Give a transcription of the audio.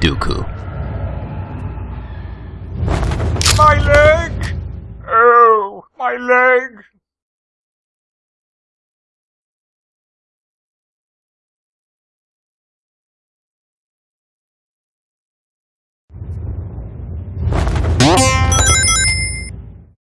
Dooku. My leg! Oh, my leg!